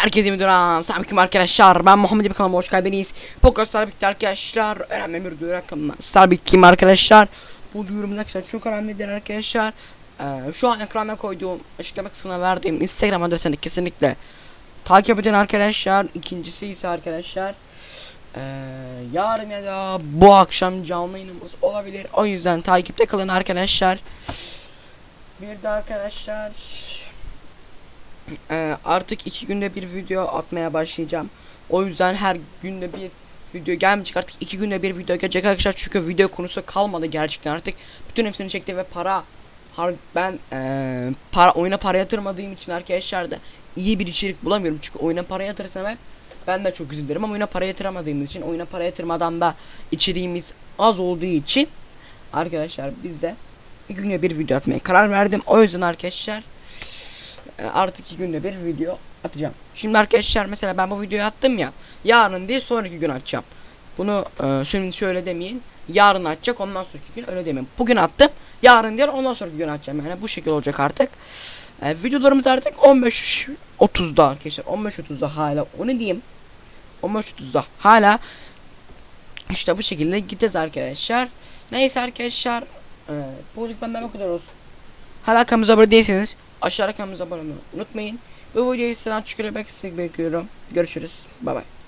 Herkese müdürüm. Selamünaleyküm arkadaşlar. Ben Muhammed bir kanalıma hoş geldiniz. Poker Starbik'te arkadaşlar. Önemli bir duyuru hakkında. Starbik kim arkadaşlar? Bu duyurumun arkadaşlar çok önemlidir arkadaşlar. Ee, şu an ekrana koyduğum açıklama kısmına verdiğim Instagram adresini kesinlikle takip edin arkadaşlar. İkincisi ise arkadaşlar. Ee, yarın ya da bu akşam canlı yayınımız olabilir. O yüzden takipte kalın arkadaşlar. Bir de arkadaşlar ee, artık iki günde bir video atmaya başlayacağım. O yüzden her günde bir video gelmeyecek. Artık iki günde bir video gelecek arkadaşlar. Çünkü video konusu kalmadı gerçekten artık. Bütün hepsini çekti ve para har ben ee, para oyuna para yatırmadığım için arkadaşlar da iyi bir içerik bulamıyorum. Çünkü oyuna para yatırsam hep ben de çok üzülürüm ama oyuna para yatıramadığım için oyuna para yatırmadan da içeriğimiz az olduğu için arkadaşlar biz de iki günde bir video atmaya karar verdim. O yüzden arkadaşlar e, artık iki günde bir video atacağım. Şimdi arkadaşlar mesela ben bu videoyu attım ya. Yarın değil sonraki gün atacağım. Bunu e, şöyle demeyin. Yarın atacak ondan sonraki gün öyle demeyin. Bugün attım. Yarın değil ondan sonraki gün atacağım. Yani bu şekilde olacak artık. E, videolarımız artık 15.30'da arkadaşlar. 15.30'da hala onu diyeyim. 15.30'da hala işte bu şekilde gideceğiz arkadaşlar. Neyse arkadaşlar. E, bugünlük benden bu kadar olsun. Hala kanalımıza abone değilseniz aşağıda kanalımıza abone olmayı unutmayın. Bu videoyu sizden çıkarmak bekliyorum. Görüşürüz. Bay bay.